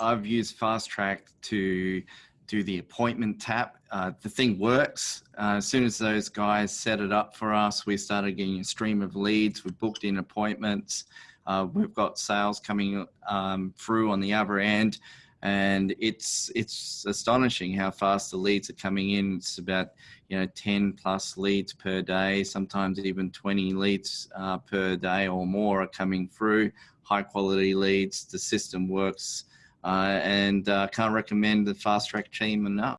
I've used Fast Track to do the appointment tap. Uh, the thing works. Uh, as soon as those guys set it up for us, we started getting a stream of leads. We booked in appointments. Uh, we've got sales coming um, through on the other end, and it's it's astonishing how fast the leads are coming in. It's about you know 10 plus leads per day, sometimes even 20 leads uh, per day or more are coming through. High quality leads. The system works, and uh, can't recommend the fast track team enough.